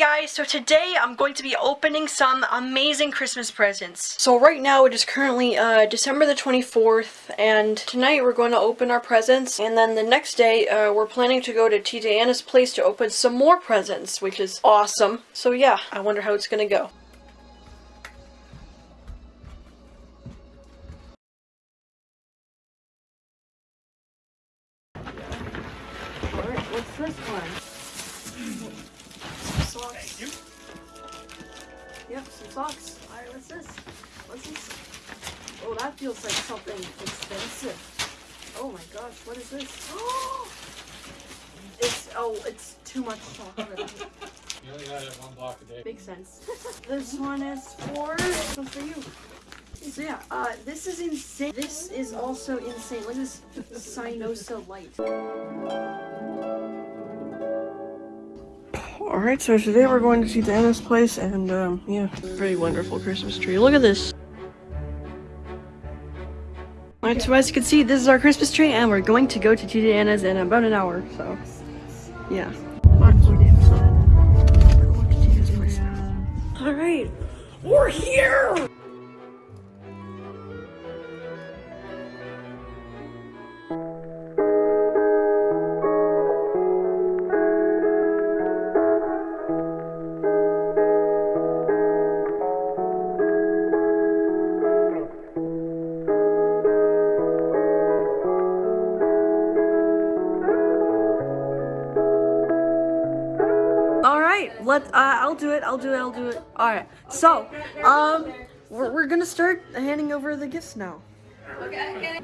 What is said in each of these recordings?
guys, so today I'm going to be opening some amazing Christmas presents. So right now it is currently uh, December the 24th and tonight we're going to open our presents and then the next day uh, we're planning to go to TJ Anna's place to open some more presents which is awesome. So yeah, I wonder how it's gonna go. Alright, what's this one? Some socks. Yep, some socks. Alright, what's this? What's this? Oh, that feels like something expensive. Oh my gosh, what is this? it's, oh, it's too much chocolate. You only gotta have one block a day. Makes sense. this one is for, this one's for you. So yeah, uh, this is insane. This is also insane. Look at this Sinosa light. Alright, so today we're going to see Anna's place and um, yeah, pretty wonderful Christmas tree. Look at this. Alright, so as you can see, this is our Christmas tree and we're going to go to TJ Anna's in about an hour, so yeah. Alright, we're here! Let uh, I'll do it. I'll do it. I'll do it. All right. So, um, we're, we're gonna start handing over the gifts now. Okay.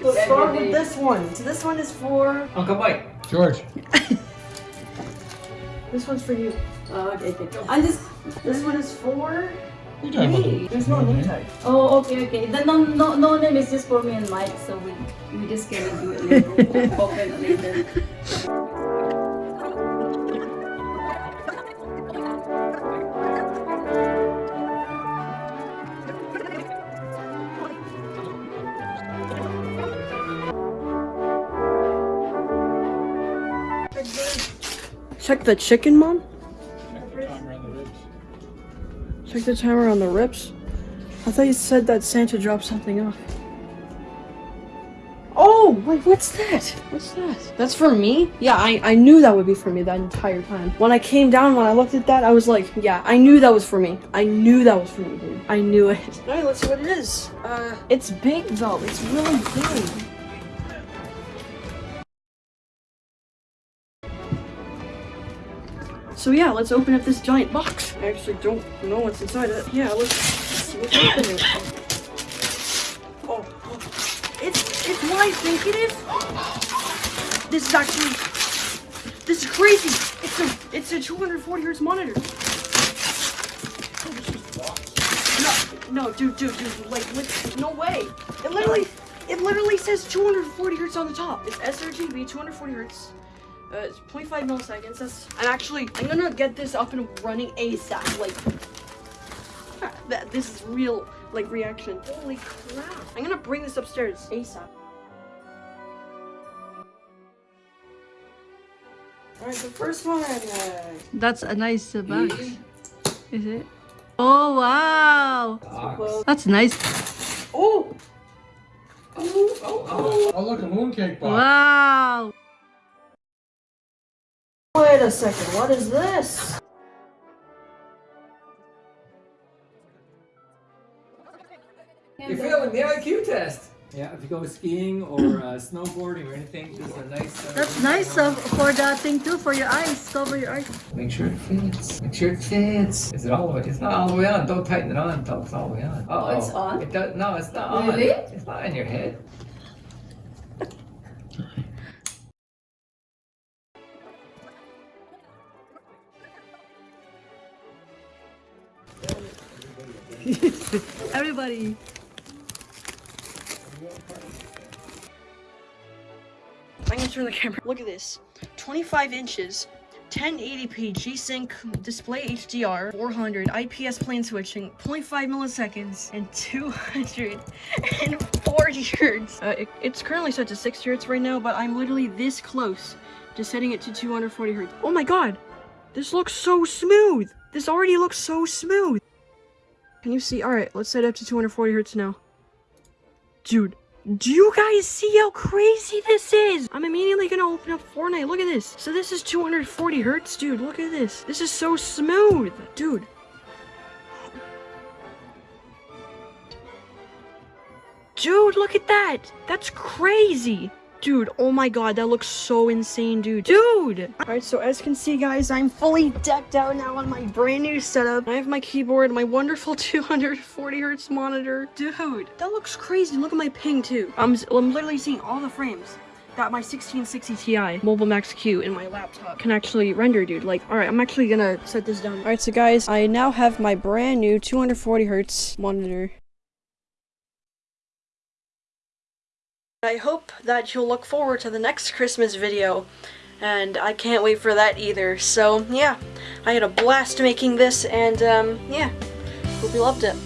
Let's start with this one. So this one is for. Uncle Mike. George. This one's for you. Uh, okay, okay. And this this one is for You me. There's no name tag. Oh, okay, okay. The no, no, no name is just for me and Mike, so we we just gonna do it later. Open it later. Check the chicken, mom. Check the timer on the ribs. Check the timer on the rips. I thought you said that Santa dropped something off. Oh, wait, what's that? What's that? That's for me? Yeah, I, I knew that would be for me that entire time. When I came down, when I looked at that, I was like, yeah, I knew that was for me. I knew that was for me, dude. I knew it. Alright, let's see what it is. Uh, it's big though. It's really big. So yeah, let's open up this giant box. I actually don't know what's inside it. Yeah, let's, see what's happening. Oh, oh, it's it's what I think it is. This is actually this is crazy. It's a it's a 240 hertz monitor. No, no, dude, dude, dude, like, what? no way. It literally, it literally says 240 hertz on the top. It's sRGB, 240 hertz. Uh, it's 0.5 milliseconds. That's and actually, I'm gonna get this up and running ASAP. Like, that this is real like reaction. Holy crap! I'm gonna bring this upstairs ASAP. All right, the first one. Uh, That's a nice uh, box. Is it? Oh wow! well, That's nice. oh. Oh, oh, oh. Oh, look, a mooncake box. Wow! Wait a second, what is this? You're failing the IQ test. Yeah, if you go skiing or uh, snowboarding or anything, this is a nice. Uh, That's nice uh, for the thing too, for your eyes. Cover your eyes. Make sure it fits. Make sure it fits. Is it all the way? It's not all the way on. Don't tighten it on until it's all the way on. Uh oh, it's on? It does. No, it's not on. Really? It's not in your head. Everybody. I'm gonna turn the camera. Look at this. 25 inches, 1080p G-Sync display HDR, 400 IPS plane switching, 0.5 milliseconds, and 240 hertz. Uh, it- it's currently set to 6 hertz right now, but I'm literally this close to setting it to 240 hertz. Oh my god! This looks so smooth! This already looks so smooth! Can you see? Alright, let's set it up to 240 hertz now. Dude, do you guys see how crazy this is? I'm immediately gonna open up Fortnite. Look at this. So this is 240 hertz? Dude, look at this. This is so smooth. Dude. Dude, look at that. That's crazy. Dude, oh my god, that looks so insane, dude. Dude! Alright, so as you can see, guys, I'm fully decked out now on my brand new setup. I have my keyboard, my wonderful 240 hertz monitor. Dude, that looks crazy. Look at my ping, too. I'm, I'm literally seeing all the frames that my 1660 Ti Mobile Max Q in my laptop can actually render, dude. Like, alright, I'm actually gonna set this down. Alright, so guys, I now have my brand new 240 hertz monitor. I hope that you'll look forward to the next Christmas video, and I can't wait for that either. So, yeah, I had a blast making this, and, um, yeah, hope you loved it.